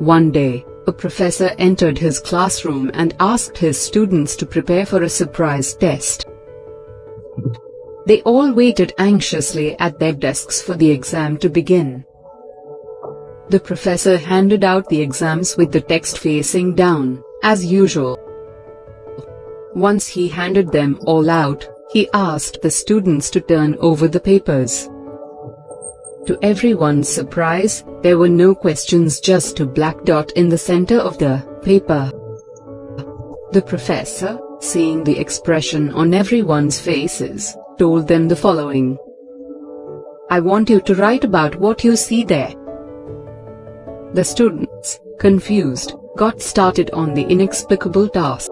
One day, a professor entered his classroom and asked his students to prepare for a surprise test. They all waited anxiously at their desks for the exam to begin. The professor handed out the exams with the text facing down, as usual. Once he handed them all out, he asked the students to turn over the papers. To everyone's surprise, there were no questions just a black dot in the center of the paper. The professor, seeing the expression on everyone's faces, told them the following. I want you to write about what you see there. The students, confused, got started on the inexplicable task.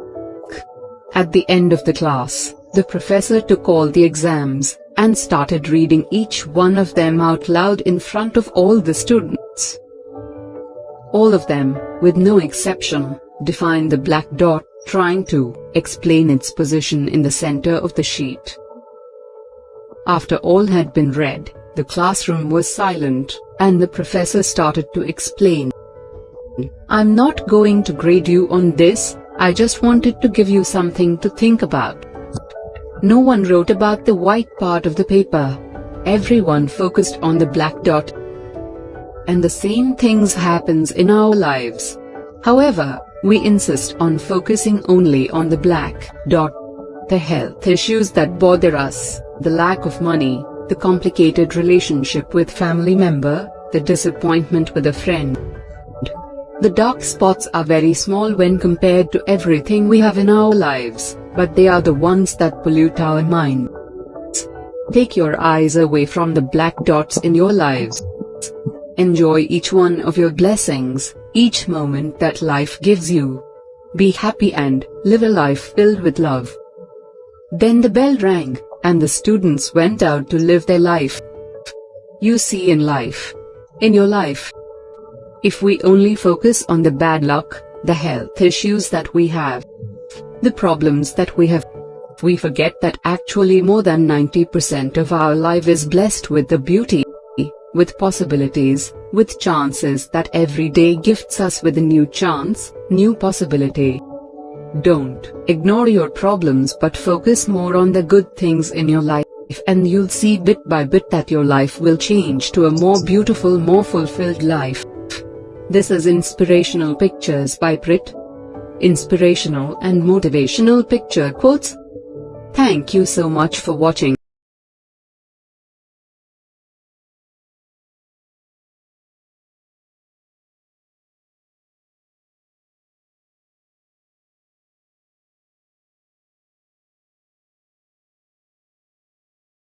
At the end of the class, the professor took all the exams, and started reading each one of them out loud in front of all the students. All of them, with no exception, defined the black dot, trying to explain its position in the center of the sheet. After all had been read, the classroom was silent, and the professor started to explain. I'm not going to grade you on this, I just wanted to give you something to think about. No one wrote about the white part of the paper. Everyone focused on the black dot. And the same things happens in our lives. However, we insist on focusing only on the black dot. The health issues that bother us, the lack of money, the complicated relationship with family member, the disappointment with a friend. The dark spots are very small when compared to everything we have in our lives but they are the ones that pollute our minds. Take your eyes away from the black dots in your lives. Enjoy each one of your blessings, each moment that life gives you. Be happy and live a life filled with love. Then the bell rang, and the students went out to live their life. You see in life. In your life. If we only focus on the bad luck, the health issues that we have, the problems that we have. We forget that actually more than 90% of our life is blessed with the beauty, with possibilities, with chances that every day gifts us with a new chance, new possibility. Don't ignore your problems but focus more on the good things in your life and you'll see bit by bit that your life will change to a more beautiful more fulfilled life. This is Inspirational Pictures by Prit inspirational and motivational picture quotes. Thank you so much for watching.